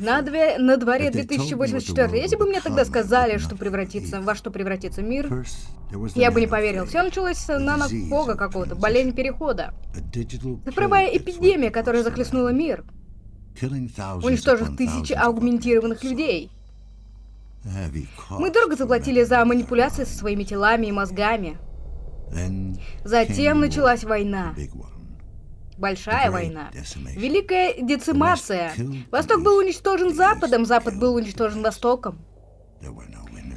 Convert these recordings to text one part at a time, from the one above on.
На, две, на дворе 2084. Если бы мне тогда сказали, что превратится, во что превратится мир, я бы не поверил. Все началось с нанокога какого-то, болезнь перехода. Цифровая эпидемия, которая захлестнула мир, уничтожив тысячи аугментированных людей. Мы дорого заплатили за манипуляции со своими телами и мозгами. Затем началась война. Большая война. Великая децимация. Восток был уничтожен Западом, Запад был уничтожен Востоком.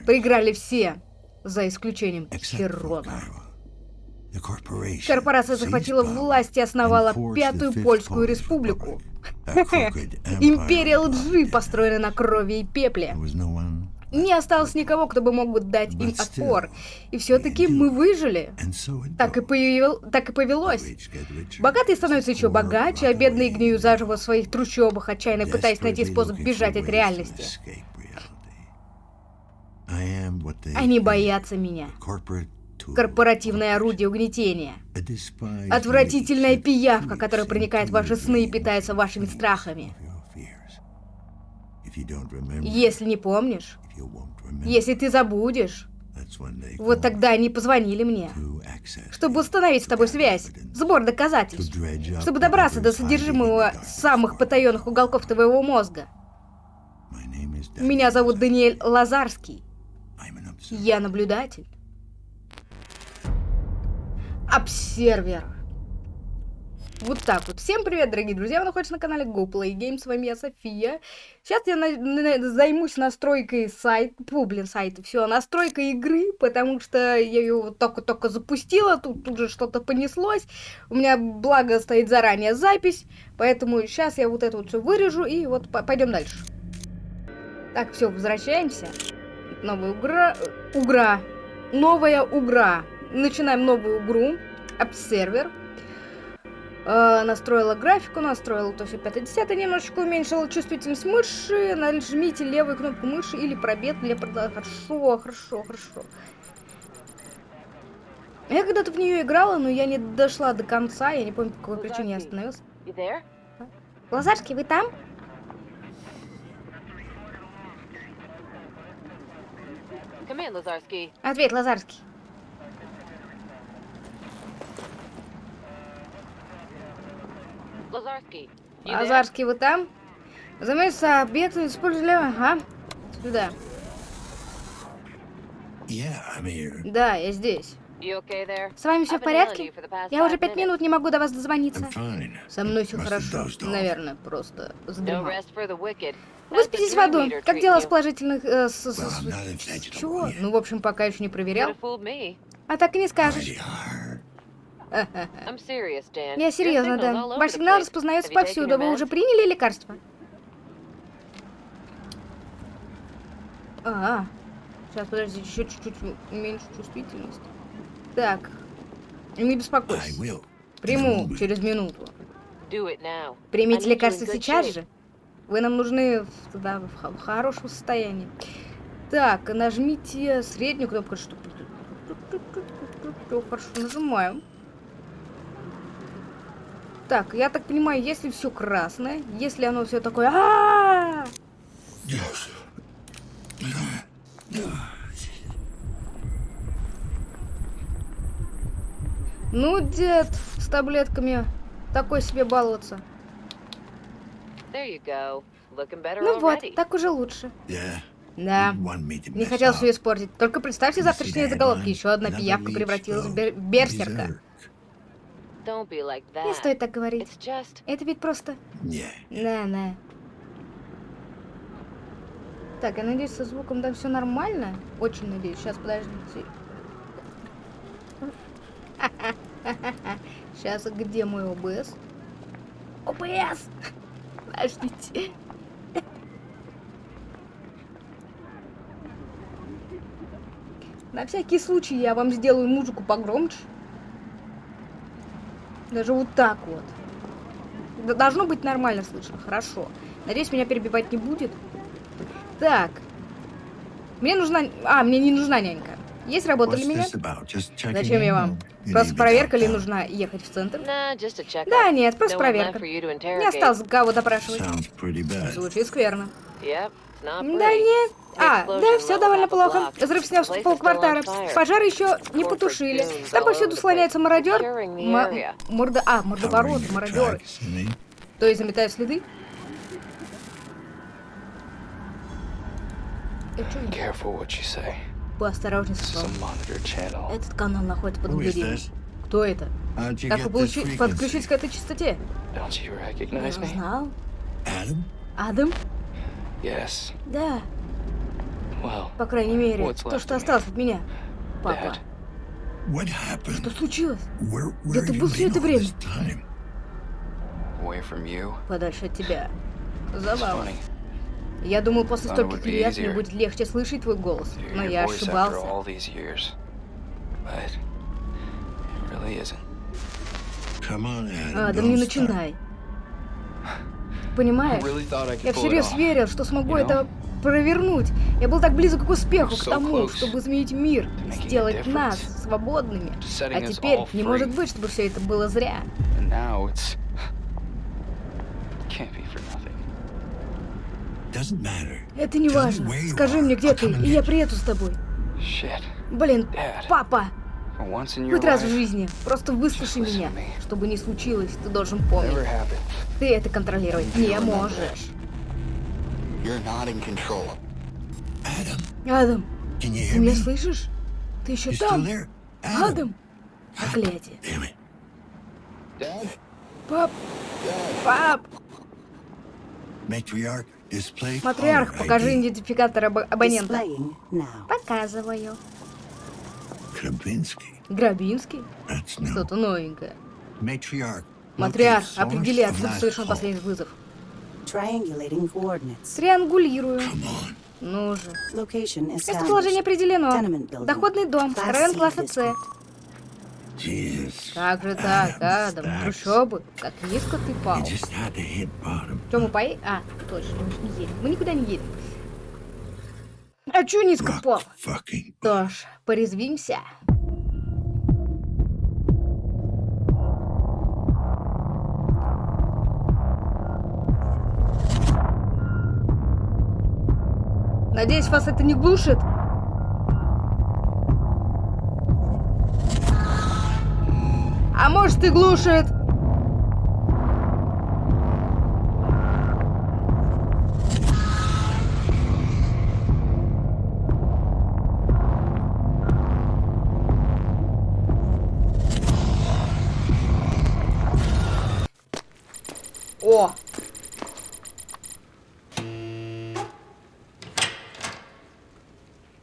Проиграли все, за исключением Херона. Корпорация захватила власть и основала Пятую Польскую Республику. Империя лжи, построена на крови и пепле. Не осталось никого, кто бы мог бы дать им отпор. И все-таки мы выжили. Так и, появил... так и повелось. Богатые становятся еще богаче, а бедные гниют заживо в своих трущобах, отчаянно пытаясь найти способ бежать от реальности. Они боятся меня. Корпоративное орудие угнетения. Отвратительная пиявка, которая проникает в ваши сны и питается вашими страхами. Если не помнишь, если ты забудешь, вот тогда они позвонили мне, чтобы установить с тобой связь, сбор доказательств, чтобы добраться до содержимого самых потаенных уголков твоего мозга. Меня зовут Даниэль Лазарский. Я наблюдатель. Обсервер. Вот так вот. Всем привет, дорогие друзья, вы находитесь на канале GoPlayGames, с вами я, София. Сейчас я на на займусь настройкой сайта, фу, блин, сайта, все, настройкой игры, потому что я ее вот только-только запустила, тут, тут же что-то понеслось. У меня, благо, стоит заранее запись, поэтому сейчас я вот это вот все вырежу и вот пойдем дальше. Так, все, возвращаемся. Новая угра... Угра. Новая угра. Начинаем новую игру. Обсервер. Э, настроила графику, настроила то все 5 10 немножечко уменьшила чувствительность мыши. Нажмите левую кнопку мыши или пробел для продолжения. Хорошо, хорошо, хорошо. Я когда-то в нее играла, но я не дошла до конца. Я не помню, по какой причине я остановилась. Лазарский, вы там? Ответь, Лазарский. Лазарский. Лазарский, вы там? Заметься, объект использовали... Ага. Сюда. Да, я здесь. С вами все в порядке? Я уже пять минут не могу до вас дозвониться. Со мной все хорошо. Наверное, просто задремал. Выспитесь в аду. Как дела с положительных... Э, с, с, с, чего? Ну, в общем, пока еще не проверял. А так и не скажешь. Я серьезно, Дэн. Ваш сигнал распознается повсюду. Вы уже приняли лекарство? А, сейчас, подожди, еще чуть-чуть меньше чувствительность. Так, не беспокойся. Приму через минуту. Примите лекарство сейчас же. Вы нам нужны да, в, в хорошем состоянии. Так, нажмите среднюю кнопку, чтобы... Хорошо, нажимаем. Так, я так понимаю, если все красное, если оно все такое... А -а -а Ну, дед, с таблетками такой себе баловаться. Ну вот, так уже луше. Да. Не хотел все испортить. Только представьте завтрашние заголовки. Еще одна пиявка превратилась в бер берсерка. Не стоит так говорить. Это ведь просто... Да, да. Так, я надеюсь, со звуком там все нормально. Очень надеюсь. Сейчас, подождите. Сейчас, где мой ОБС? ОБС! Подождите. На всякий случай я вам сделаю музыку погромче. Даже вот так вот. Должно быть нормально слышно. Хорошо. Надеюсь, меня перебивать не будет. Так. Мне нужна... А, мне не нужна нянька. Есть работа для меня? Зачем я вам? Просто проверка ли нужна ехать в центр? Да, нет, просто проверка. Не осталось кого допрашивать. Звучит скверно. Да нет. А, да, все довольно плохо. Взрыв снес полквартала. Пожар еще не потушили. Там повсюду слоняется мародер. М морда... А, мордоворот, мародеры. То есть заметают следы? Поосторожней с Этот канал находится под наблюдением. Кто это? Как вы получи... подключились к этой частоте? Я знал. Адам? Да. По крайней мере, то, что осталось от меня. Папа. Что случилось? Где ты был все это время? Подальше от тебя. Забавно. Я думал, после стольких лет мне будет легче слышать твой голос, но я ошибался. Адам, не начинай. Понимаешь, я всерьез верил, что смогу это провернуть. Я был так близок к успеху, к тому, чтобы изменить мир, сделать нас свободными. А теперь не может быть, чтобы все это было зря. Это не важно. Скажи мне, где ты, и я приеду с тобой. Блин, папа! Хоть раз в жизни. Просто выслушай меня. Чтобы не случилось, ты должен помнить. Ты это контролировать не можешь. Адам, ты меня слышишь? Ты еще там? Адам? Проклятие. Пап! Пап! Матриарх, покажи идентификатор аб абонента. Показываю. Грабинский? Грабинский? Что-то новенькое. Матриарх, определи, откуда совершен последний вызов. Триангулирую. Ну же. Местоположение определено. Доходный дом, район класса С. Как же так, Адам? Трущобы? Как низко ты пал. Что, мы поедем? А, точно, мы же не едем. Мы никуда не едем. А чё низко пал? Что ж, порезвимся. Надеюсь, вас это не глушит? А может и глушит?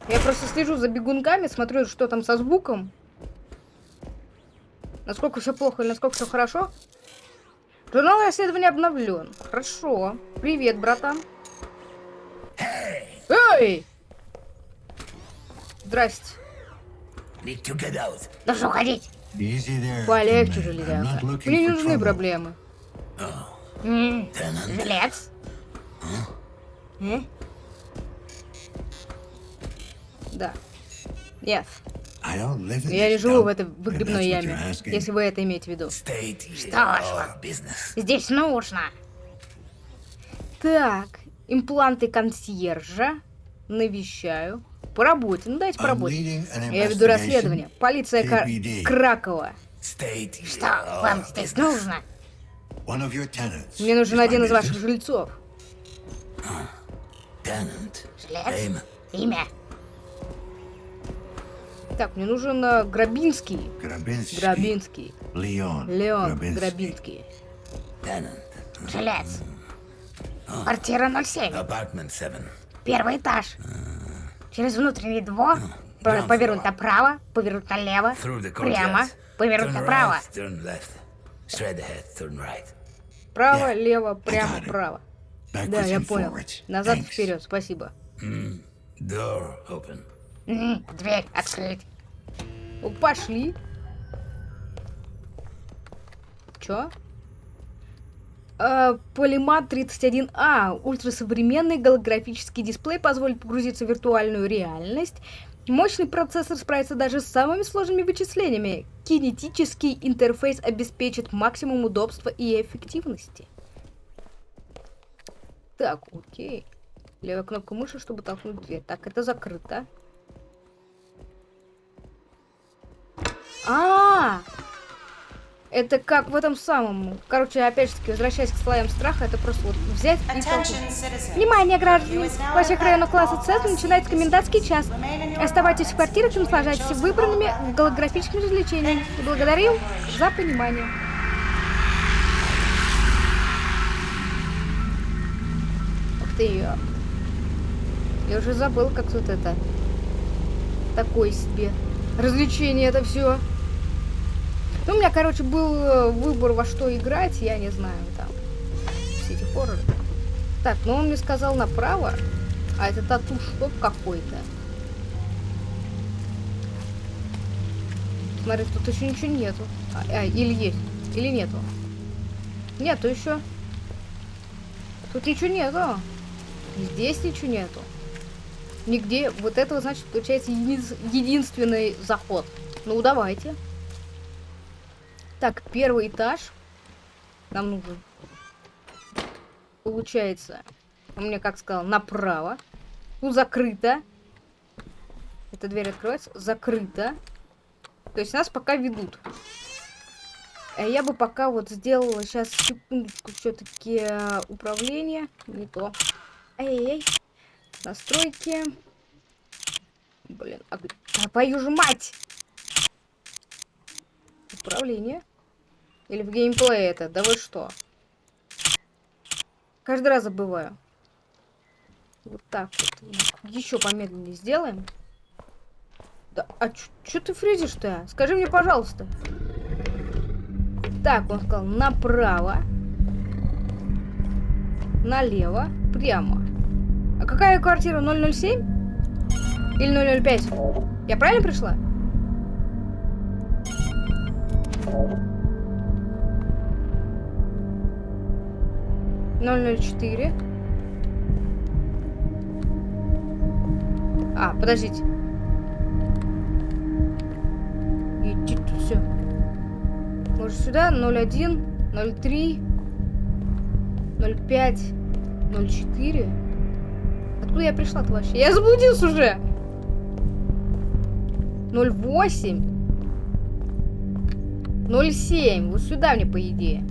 Я просто слежу за бегунками, смотрю, что там со звуком. Насколько все плохо или насколько все хорошо. Журнал расследования обновлен. Хорошо. Привет, братан. Эй! Здрасте. Должен уходить. Полегче, железяка. Мне не нужны проблемы. Жилец? Э? Да. Нет. Я не живу в этой выгребной яме, если вы это имеете в виду. Что ж, здесь нужно. Так, импланты консьержа. Навещаю. По работе, ну дайте по работе. Я веду расследование. Полиция Кар... Кракова. Что вам здесь нужно? Мне нужен один из ваших жильцов. Жилец? Имя? Так, мне нужен uh, Грабинский. Грабинский. Грабинский. Леон. Леон Грабинский. Жилец. Квартира 07. Первый этаж. Через внутренний двор. Повернуть направо, повернуть налево, прямо, повернуть направо. Право, лево, прямо, право. Да, я понял. Назад, вперед, спасибо. Дверь открыть. Пошли. Чё? Э, Полимат 31А. Ультрасовременный голографический дисплей позволит погрузиться в виртуальную реальность Мощный процессор справится даже с самыми сложными вычислениями. Кинетический интерфейс обеспечит максимум удобства и эффективности. Так, окей. Левая кнопка мыши, чтобы толкнуть дверь. Так, это закрыто. А, -а, -а! Это как в этом самом... Короче, опять же таки, возвращаясь к слоям страха, это просто вот взять и толкнуть. Внимание, граждане! Во всех районах класса С начинается комендантский час. Оставайтесь в квартирах и наслаждайтесь выбранными голографическими развлечениями. благодарю за понимание. Ух ты, я... Я уже забыл, как тут это... Такое себе. Развлечение это все. Ну, у меня, короче, был э, выбор, во что играть, я не знаю, там, эти хорроры. Так, ну он мне сказал направо, а это тату шоп какой-то. Смотри, тут еще ничего нету. А, а, или есть, или нету. Нету еще. Тут ничего нету. Здесь ничего нету. Нигде. Вот этого, значит, получается еди единственный заход. Ну, давайте. Так, первый этаж. Нам нужен. Получается, у меня, как сказал, направо. Тут закрыто. Эта дверь открывается. Закрыто. То есть нас пока ведут. А я бы пока вот сделала сейчас секундочку все-таки э, управление. Не то. Эй-эй-эй. Настройки. Блин, а, а твою же мать! Управление. Или в геймплее это? Да вы что? Каждый раз забываю. Вот так вот. Еще помедленнее сделаем. Да, а что ты фризишь-то? Скажи мне, пожалуйста. Так, он сказал направо. Налево. Прямо. А какая квартира? 007? Или 005? Я правильно пришла? 004. А, подождите. Идти тут все. Может сюда 01, 03, 05, 04. Откуда я пришла-то вообще? Я заблудился уже. 08. 07. Вот сюда мне, по идее.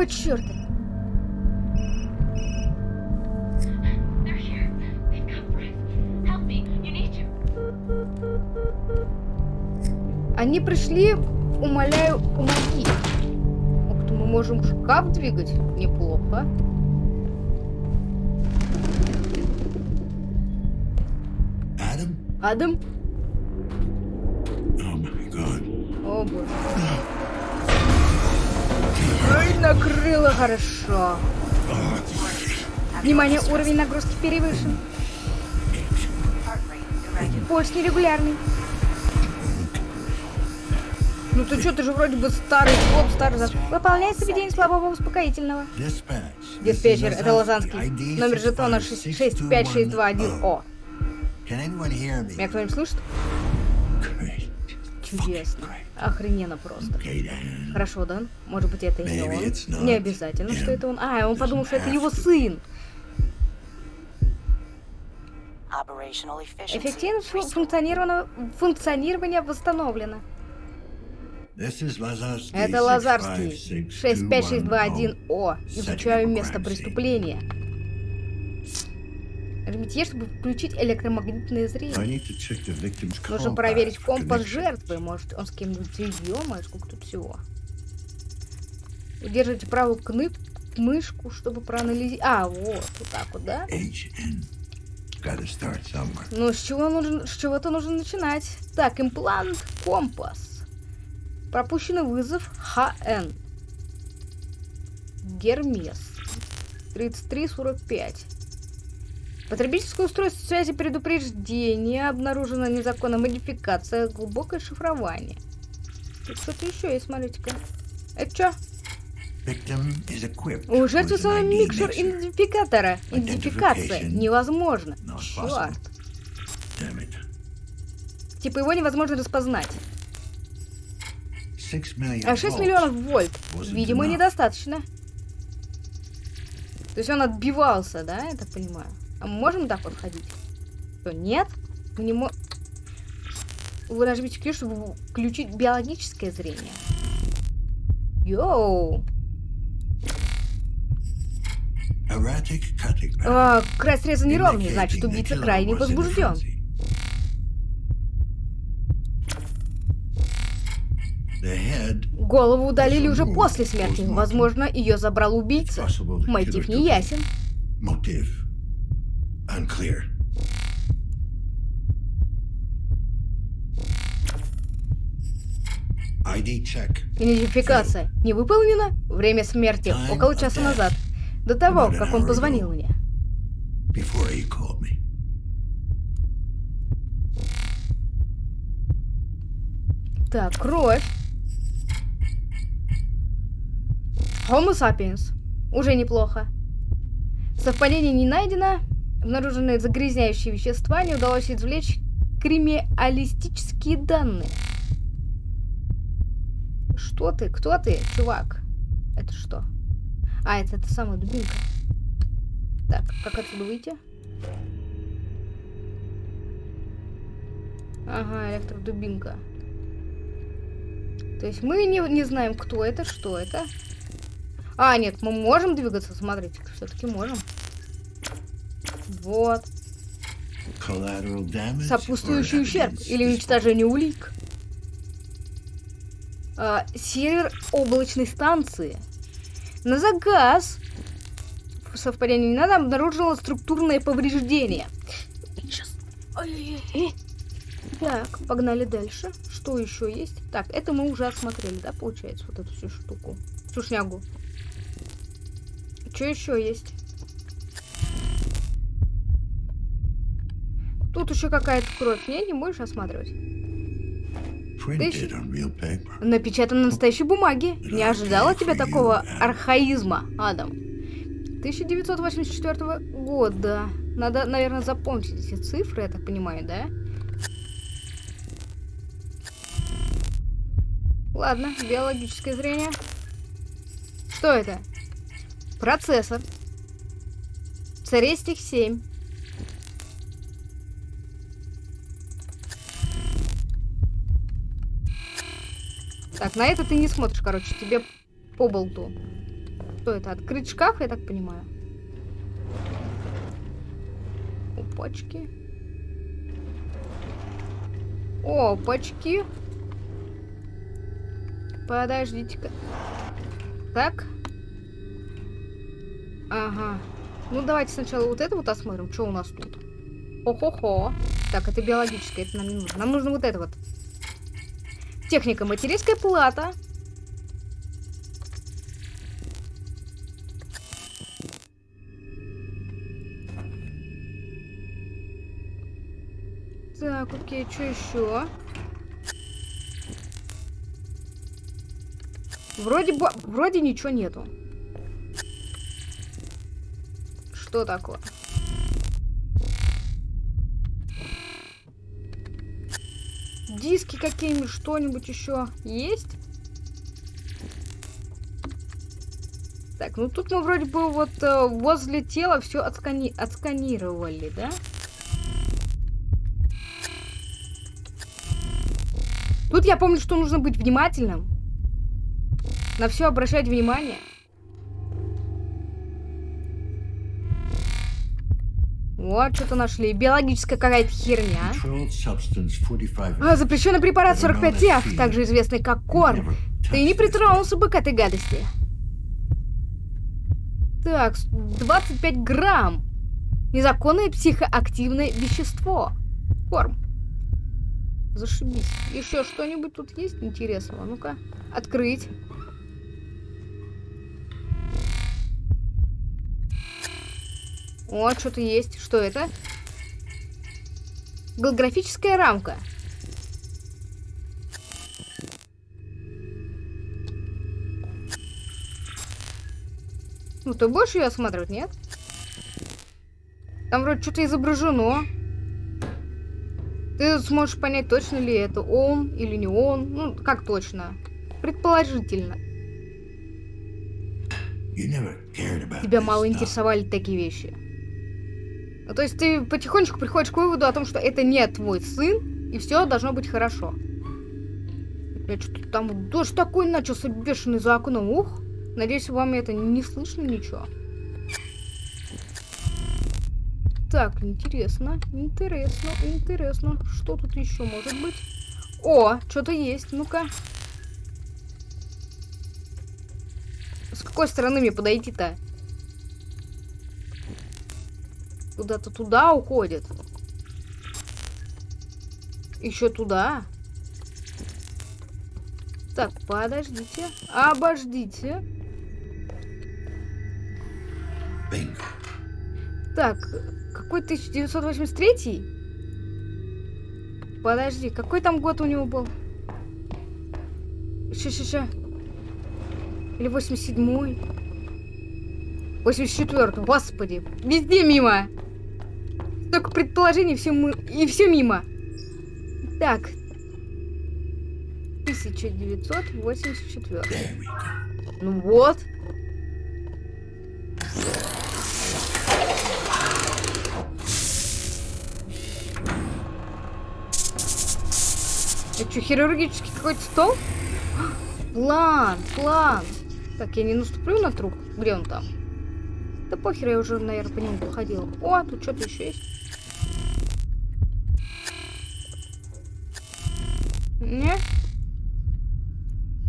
Какого черта? Они пришли, умоляю, помоги. Ух ты, мы можем шкаф двигать. Неплохо. Адам? Адам? О, боже. Ой, накрыло хорошо. Внимание, уровень нагрузки перевышен. Пульс нерегулярный. Ну ты что, ты же вроде бы старый клоп, старый заш... Выполняй сведение слабого успокоительного. Диспетчер, это Лозанский. Номер жетона 65621О. Меня кто-нибудь слышит? Чудесно. Охрененно просто. Хорошо, Дан. Может быть, это и не он. Не обязательно, что это он. А, он подумал, что это его сын. Эффективность функционирование, функционирование восстановлено. Это Лазарский. 65621О. Изучаю место преступления. Нажмите чтобы включить электромагнитное зрение. Нужно проверить компас жертвы. Может, он с кем-нибудь ё сколько тут всего. Удерживайте правую кнып мышку, чтобы проанализировать. А, вот, вот так вот, да? Ну, с чего нужно, с чего-то нужно начинать. Так, имплант, компас. Пропущенный вызов ХН. Гермес. 3345. Потребительское устройство связи предупреждение. Обнаружена незаконная модификация. Глубокое шифрование. Тут что-то еще есть, смотрите-ка. Это что? У жертвы свой микшер идентификатора. Идентификация невозможно. Черт. Типа его невозможно распознать. А 6 миллионов вольт. Видимо, недостаточно. То есть он отбивался, да, я так понимаю? А мы можем так вот ходить? Что, нет? Мы не можем... Вы нажмите Q, чтобы включить биологическое зрение. Йоу! А, край среза неровный, значит убийца крайне возбужден. Голову удалили уже после смерти. Возможно, ее забрал убийца. Мотив не ясен. Идентификация не выполнена? Время смерти около часа назад. До того, как он позвонил мне. Так, кровь. Homo sapiens. Уже неплохо. Совпадение не найдено. Обнаружены загрязняющие вещества. Не удалось извлечь кримиалистические данные. Что ты? Кто ты, чувак? Это что? А, это та самая дубинка. Так, как отсюда выйти? Ага, электродубинка. То есть мы не, не знаем, кто это, что это. А, нет, мы можем двигаться, смотрите, все-таки можем. Вот. Сопутствующий ущерб или уничтожение улик. А, сервер облачной станции. На заказ совпадение не надо, обнаружила структурное повреждение. Сейчас. Так, погнали дальше. Что еще есть? Так, это мы уже осмотрели, да, получается, вот эту всю штуку. Всю шнягу. Что еще есть? Тут еще какая-то кровь. Не, не будешь осматривать? Напечатан на настоящей бумаге. Не ожидала тебя такого архаизма, Адам. 1984 года. Надо, наверное, запомнить эти цифры, я так понимаю, да? Ладно, биологическое зрение. Что это? Процессор. Царестик 7. Так, на это ты не смотришь, короче, тебе по болту. Что это? Открыть шкаф, я так понимаю. Опачки. Опачки. Подождите-ка. Так. Ага. Ну, давайте сначала вот это вот осмотрим, что у нас тут. Хо-хо-хо. Так, это биологическое, это нам не нужно. Нам нужно вот это вот. Техника материнская плата. Так, окей, что еще? Вроде бы, вроде ничего нету. Что такое? Диски какие-нибудь, что-нибудь еще есть? Так, ну тут мы вроде бы вот э, возле тела все отскани отсканировали, да? Тут я помню, что нужно быть внимательным. На все обращать внимание. Вот, что-то нашли. Биологическая какая-то херня. А, запрещенный препарат 45F, также известный как корм. Ты не притронулся бы к этой гадости. Так, 25 грамм. Незаконное психоактивное вещество. Корм. Зашибись. Еще что-нибудь тут есть интересного? Ну-ка, открыть. Вот, что-то есть. Что это? Голографическая рамка. Ну, ты будешь ее осматривать, нет? Там вроде что-то изображено. Ты сможешь понять, точно ли это он или не он. Ну, как точно? Предположительно. Тебя мало интересовали такие вещи. Ну, то есть ты потихонечку приходишь к выводу о том, что это не твой сын, и все должно быть хорошо. Я что-то там дождь такой начался бешеный за окном. Ух, надеюсь, вам это не слышно ничего. Так, интересно, интересно, интересно. Что тут еще может быть? О, что-то есть, ну-ка. С какой стороны мне подойти-то? Куда-то туда уходит. Еще туда. Так, подождите. Обождите. Бинго. Так, какой 1983? Подожди, какой там год у него был? Ща-ща-ща. Или 87-й? 84 господи. Везде мимо. Только предположений, все мы... и все мимо. Так. 1984. Ну вот. Это что, хирургический какой-то стол? План, план. Так, я не наступлю на труп? Где он там? Да похер, я уже, наверное, по нему походила. О, тут что-то еще есть. Не?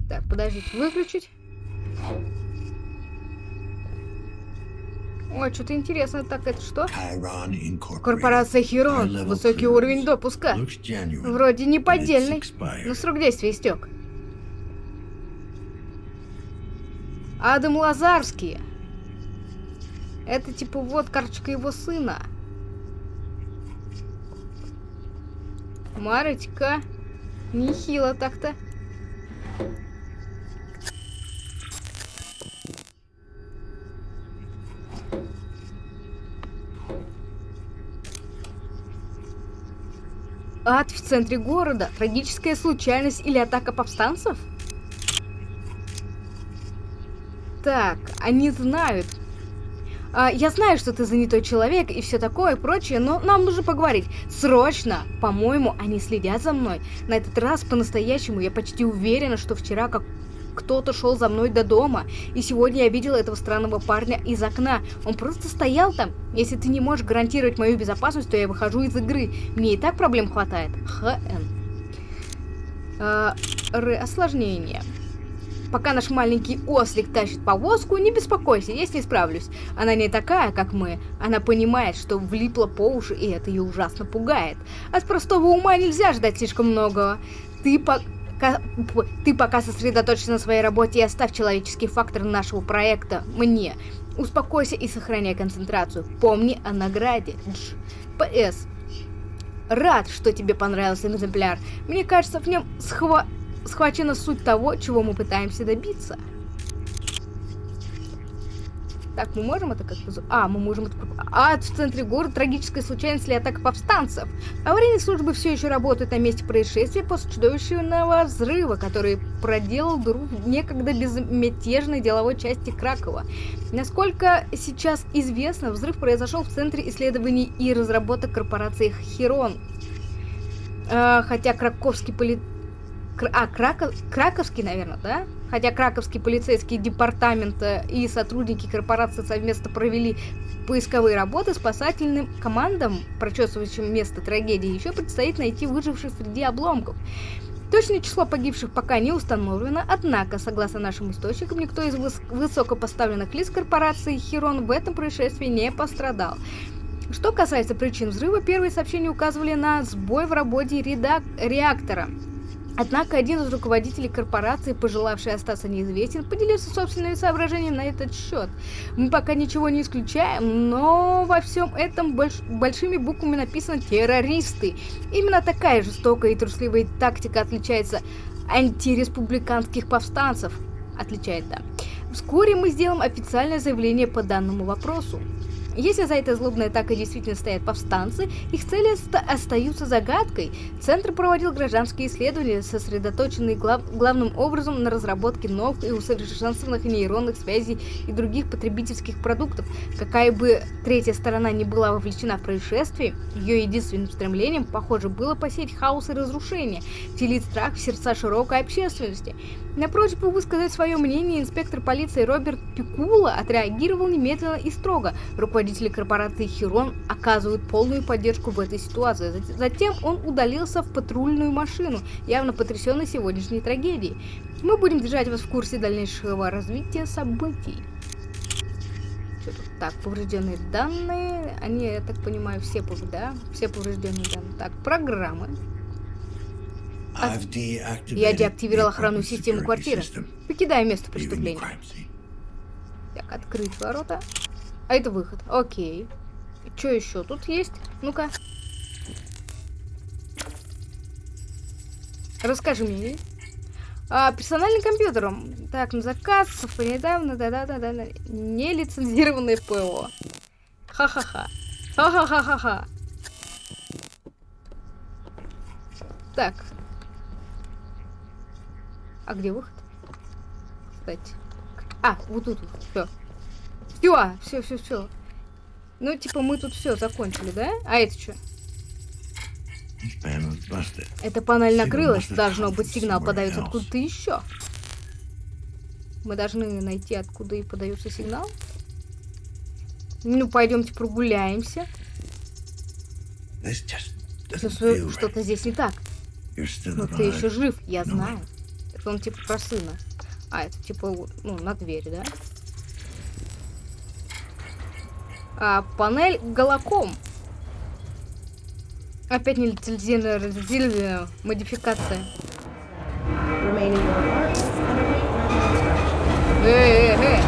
Так, подождите, выключить. Ой, что-то интересно. Так, это что? Корпорация Хирон. Высокий уровень допуска. Вроде не поддельный, но срок действия истек. Адам Лазарский. Это типа вот карточка его сына. Марочка. Нехило так-то. Ад в центре города? Трагическая случайность или атака повстанцев? Так, они знают. А, я знаю, что ты занятой человек и все такое прочее, но нам нужно поговорить. Срочно! По-моему, они следят за мной. На этот раз по-настоящему я почти уверена, что вчера как кто-то шел за мной до дома, и сегодня я видела этого странного парня из окна. Он просто стоял там. Если ты не можешь гарантировать мою безопасность, то я выхожу из игры. Мне и так проблем хватает. ХН. А, Р. Осложнение. Пока наш маленький ослик тащит повозку, не беспокойся, я с ней справлюсь. Она не такая, как мы. Она понимает, что влипла по уши, и это ее ужасно пугает. От простого ума нельзя ждать слишком многого. Ты по ты пока сосредоточься на своей работе и оставь человеческий фактор нашего проекта мне. Успокойся и сохраняй концентрацию. Помни о награде. П.С. Рад, что тебе понравился экземпляр. Мне кажется, в нем схва... схвачена суть того, чего мы пытаемся добиться. Так, мы можем это как-то... А, мы можем это... А, в центре города трагическая случайность или атака повстанцев. Аварийные службы все еще работают на месте происшествия после чудовищного взрыва, который проделал дыру некогда безмятежной деловой части Кракова. Насколько сейчас известно, взрыв произошел в Центре исследований и разработок корпорации Херон. А, хотя краковский поли... А, Краков... Краковский, наверное, да? Хотя Краковский полицейский департамент э, и сотрудники корпорации совместно провели поисковые работы, спасательным командам, прочесывающим место трагедии, еще предстоит найти выживших среди обломков. Точное число погибших пока не установлено, однако, согласно нашим источникам, никто из выс высокопоставленных лиц корпорации Хирон в этом происшествии не пострадал. Что касается причин взрыва, первые сообщения указывали на сбой в работе реактора. Однако один из руководителей корпорации, пожелавший остаться неизвестен, поделился собственными соображениями на этот счет. Мы пока ничего не исключаем, но во всем этом больш большими буквами написано «террористы». Именно такая жестокая и трусливая тактика отличается антиреспубликанских повстанцев. Отличает, да. Вскоре мы сделаем официальное заявление по данному вопросу. Если за этой злобной атакой действительно стоят повстанцы, их цели остаются загадкой. Центр проводил гражданские исследования, сосредоточенные глав главным образом на разработке новых и усовершенствованных нейронных связей и других потребительских продуктов. Какая бы третья сторона не была вовлечена в происшествие, ее единственным стремлением, похоже, было посеять хаос и разрушение, вселить страх в сердца широкой общественности. На просьбу высказать свое мнение инспектор полиции Роберт Пикула отреагировал немедленно и строго. Руководители корпорации Хирон оказывают полную поддержку в этой ситуации. Затем он удалился в патрульную машину, явно потрясенный сегодняшней трагедией. Мы будем держать вас в курсе дальнейшего развития событий. Так, поврежденные данные. Они, я так понимаю, все, да? Все поврежденные данные. Так, программы. Я деактивировал охранную систему квартиры. Покидаю место преступления. Так, открыть ворота. А это выход. Окей. Что еще тут есть? Ну-ка. Расскажи мне. А, персональный компьютер. Так, на заказ, недавно, да-да-да-да. Нелицензированное ПО. Ха-ха-ха. Ха-ха-ха-ха-ха. Так, а где выход? Кстати. А, вот тут. Все. Все, все, все, все. Ну, типа, мы тут все закончили, да? А это что? Эта панель накрылась. Должно быть, сигнал подается откуда-то еще. Мы должны найти, откуда и подается сигнал. Ну, пойдемте прогуляемся. Что-то здесь не так. Но ты еще жив, я знаю. Это он типа про сына. А, это типа, ну, на двери, да? А, панель голоком. Опять нелицензированная модификация. Эй, эй, эй.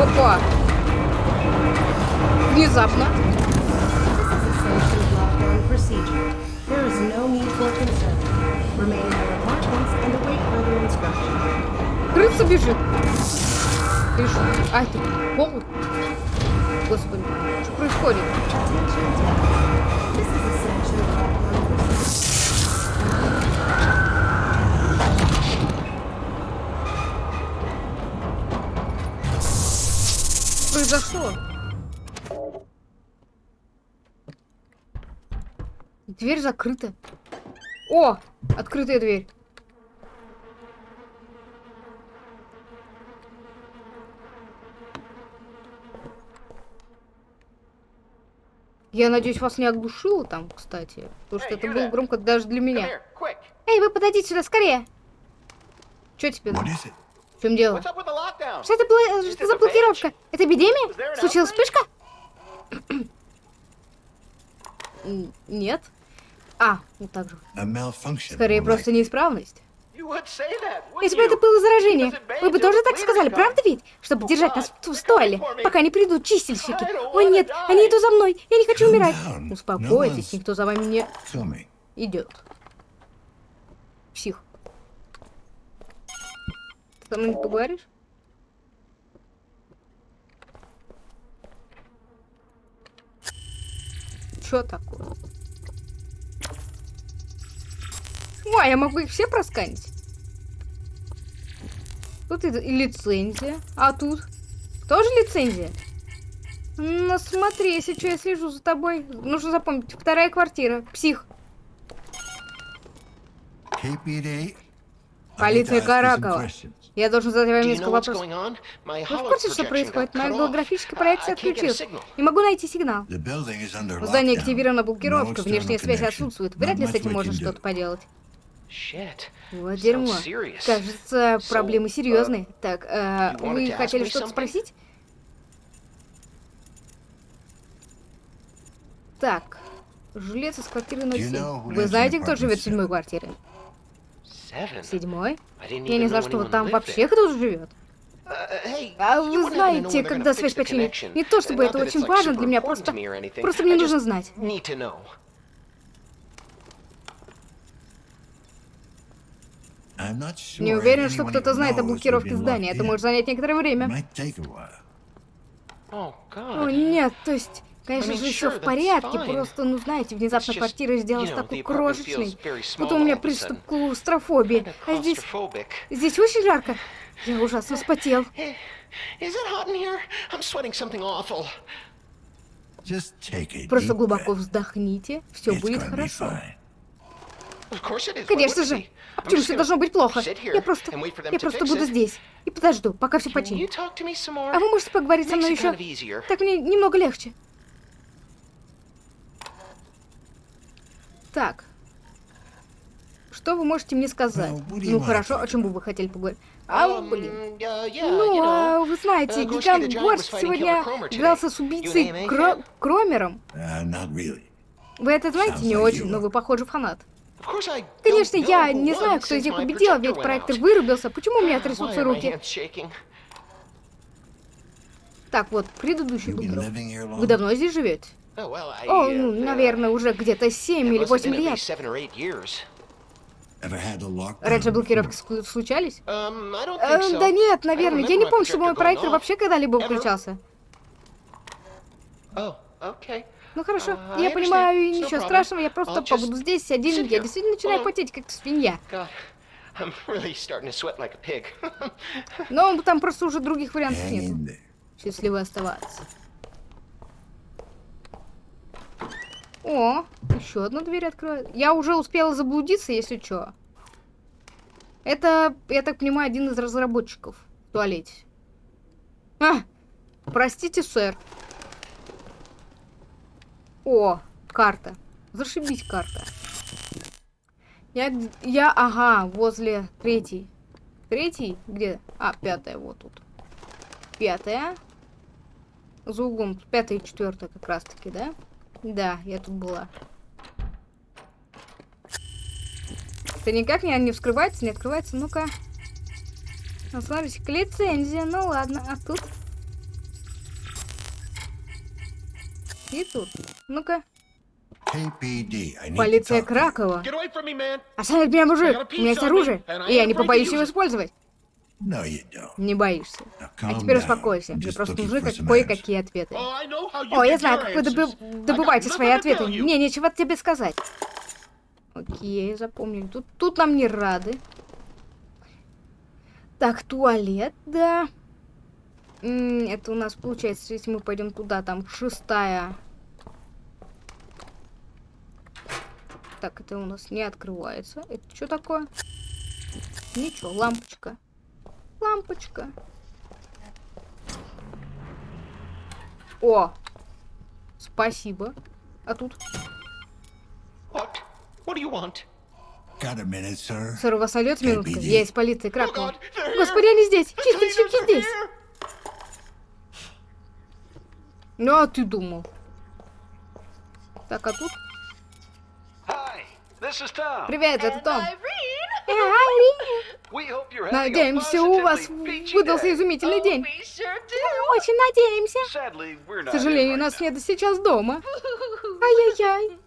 Опа. Внезапно. There is no need for concern. Remain in your apartments and await further instructions. Крыса бежит. Ты что? А, это пол? Господи, что происходит? Произошло. Дверь закрыта. О! Открытая дверь. Я надеюсь, вас не оглушило там, кстати. Потому что это было громко даже для меня. Эй, вы подойдите сюда, скорее! Что тебе? В чем дело? Что это, было, что за блокировка? Это эпидемия? Случилась вспышка? Нет. А, вот так же. Скорее, просто неисправность. Если бы это было заражение, вы бы тоже так сказали, правда ведь? Чтобы держать нас в стойле, пока не придут чистильщики. О нет, они идут за мной, я не хочу умирать. Успокойтесь, никто за вами не идет. Псих. Ты со мной не поговоришь? Что такое? О, я могу их все просканить. Тут и, лицензия. А тут? Тоже лицензия? Ну смотри, если что, я слежу за тобой. Нужно запомнить. Вторая квартира. Псих. Полиция Каракова. Я должен задать вам несколько вопросов. Вы в курсе, что происходит? Моя голографическая проекция отключилась. Не могу найти сигнал. В здании активирована блокировка, внешняя связь отсутствует. Вряд ли с этим можно что-то поделать. Вот дерьмо. Кажется, проблемы серьезные. Так, э, вы хотели что-то спросить? Так, жилец из квартиры 07. Вы знаете, кто живет в седьмой квартире? Седьмой? Я не знал, что вот там вообще кто-то живет. Uh, а вы знаете, когда связь починит. Не то чтобы это очень важно для меня, просто... Просто мне нужно знать. Не уверен, что кто-то знает о блокировке здания. Это может занять некоторое время. О, нет, то есть... Конечно же, все в порядке, просто, ну знаете, внезапно квартира сделалась такой крошечной, будто у меня приступ клаустрофобии. А здесь... Здесь очень жарко. Я ужасно вспотел. Просто глубоко вздохните, все будет хорошо. Конечно же. А почему все должно быть плохо? Я просто... Я просто буду здесь. И подожду, пока все починит. А вы можете поговорить со мной еще? Так мне немного легче. Так. Что вы можете мне сказать? Ну хорошо, о чем бы вы хотели поговорить? А, блин. Ну, а, вы знаете, uh, гигант Борс сегодня дрался с убийцей Кро Кромером. Uh, вы это знаете не очень, но вы, похоже, фанат. Конечно, я не знаю, кто из них победил, ведь проектор вырубился. Почему у меня трясутся руки? Так, вот, предыдущий был Вы давно здесь живете? О, ну, наверное, уже где-то 7 или 8 лет. Раньше блокировки случались? Um, да нет, наверное. Я не помню, чтобы мой проектор вообще когда-либо включался. Oh, ну хорошо, uh, я понимаю, и ничего страшного, я просто побуду здесь один. Я действительно начинаю потеть, как свинья. Но там просто уже других вариантов нет. Счастливо оставаться. О, еще одна дверь открывает. Я уже успела заблудиться, если что. Это, я так понимаю, один из разработчиков в туалете. А, простите, сэр. О, карта. Зашибись, карта. Я, я, ага, возле третьей. Третий? Где? А, пятая, вот тут. Пятая. За углом. Пятая и четвертая как раз таки, да? Да, я тут была. Это никак не, не вскрывается, не открывается. Ну-ка. Ну, смотрите, лицензия. Ну ладно, а тут? И тут. Ну-ка. Полиция Кракова. Оставь меня, мужик. У меня есть оружие, и я не побоюсь его использовать. Не боишься. А теперь успокойся. Мне просто нужны как кое-какие ответы. О, я знаю, как вы добы добываете свои ответы. Мне нечего тебе сказать. Окей, запомнили. Тут, тут нам не рады. Так, туалет, да. Это у нас получается, если мы пойдем туда, там шестая. Так, это у нас не открывается. Это что такое? Ничего, лампочка. Лампочка. О! Спасибо. А тут? What? What do you want? Got a minute, sir? Сэр, у вас сойдет минутка? Я из полиции Кракова. Oh Господи, они здесь! Чистые щеки здесь! Ну, а ты думал? Так, а тут? Привет, это Том. Надеемся, у вас выдался изумительный день. Очень надеемся. К сожалению, нас нет сейчас дома. Ай-яй-яй.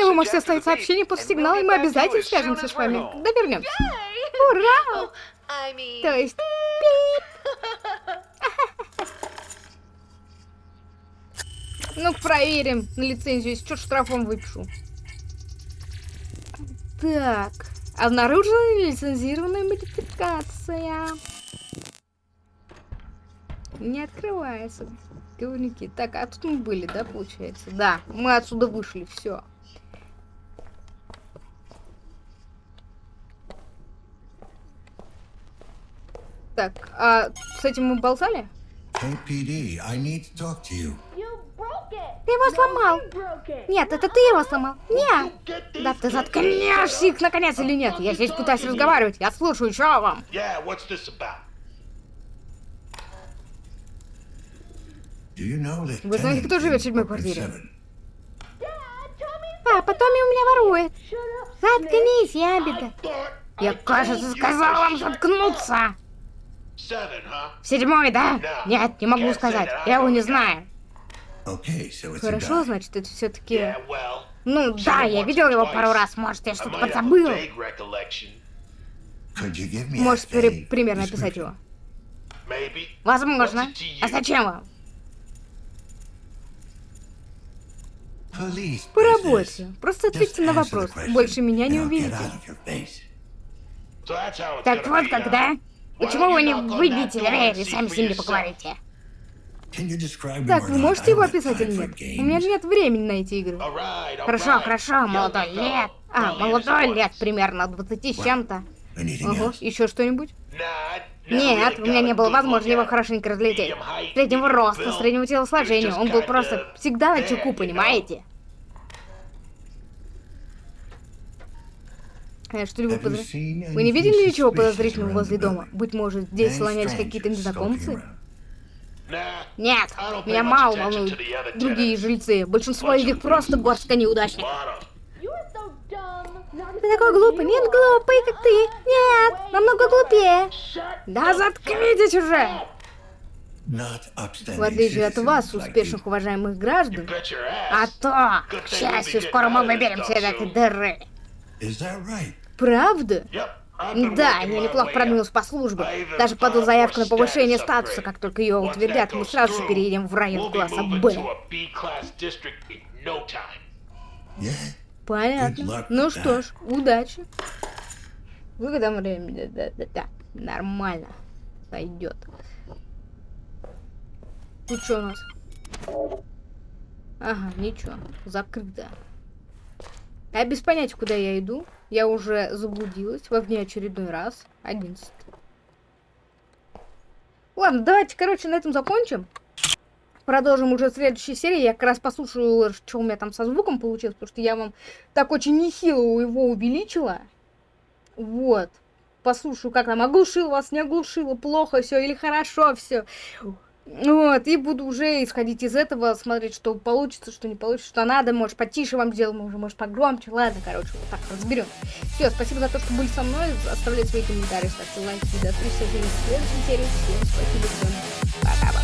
Но вы можете оставить сообщение после сигнала, и мы обязательно свяжемся с вами, когда вернемся. Ура! Oh, То есть... Ну, проверим на лицензию, если что, штрафом выпишу. Так. Обнаружена лицензированная модификация. Не открывается. Говнюки. Так, а тут мы были, да, получается? Да, мы отсюда вышли, все. Так, а с этим мы болтали? KPD, I need to talk to you. Ты его сломал. Нет, это ты его сломал. Нет. Да ты заткнешься их наконец или нет? Я здесь пытаюсь разговаривать. Я слушаю, что вам? Вы знаете, кто живет в седьмой квартире? Папа, Томми у меня ворует. Заткнись, ябеда. Я, кажется, сказал вам заткнуться. Седьмой, да? Нет, не могу сказать. Я его не знаю. Хорошо, значит, это все-таки... Ну да, я видел его пару раз, может, я что-то подзабыл. Можешь при- примерно описать его? Возможно. А зачем вам? По работе. Просто ответьте на вопрос. Больше меня не увидите. Так вот когда? Почему вы не выбьете дверь и сами с ними yourself? поговорите? Can you describe Так, вы можете I его don't have описать или нет? У меня нет времени на эти игры. All right, all Хорошо, right. хорошо, молодой лет. А, молодой лет, 20s. примерно 20 с чем-то. Ого, еще что-нибудь? Нет, у меня не было возможности его хорошенько height, Среднего роста, среднего телосложения. Он был просто всегда на чеку, понимаете? Что-либо Have you подозр- Вы не видели ничего подозрительного возле дома? Быть может, здесь слонялись какие-то незнакомцы? Нет, меня мало волнуют другие жильцы. Большинство из них просто горстка of Ты такой глупый. Нет, глупый, как ты. Нет, намного глупее. Да заткнитесь уже. В отличие от вас, успешных уважаемых граждан, А то, к счастью, скоро мы выберемся из этой дыры. правда? Да, я неплохо продвинулся по службе. Даже подал заявку на повышение статуса. Как только ее утвердят, мы сразу же переедем в район класса Б. Понятно. Ну что ж, удачи. Выгодом времени, да-да-да. Нормально. Пойдет. Тут что у нас? Ага, ничего. Закрыто. Я без понятия, куда я иду. Я уже заблудилась во очередной раз. 11. Ладно, давайте, короче, на этом закончим. Продолжим уже в следующей серии. Я как раз послушаю, что у меня там со звуком получилось, потому что я вам так очень нехило его увеличила. Вот. Послушаю, как там оглушил вас, не оглушило, плохо все или хорошо все. Вот, и буду уже исходить из этого, смотреть, что получится, что не получится, что надо, может, потише вам сделать, может, может, погромче, ладно, короче, вот так разберем. Все, спасибо за то, что были со мной, оставляйте свои комментарии, ставьте лайки, до встречи. В следующей серии, всем спасибо, всем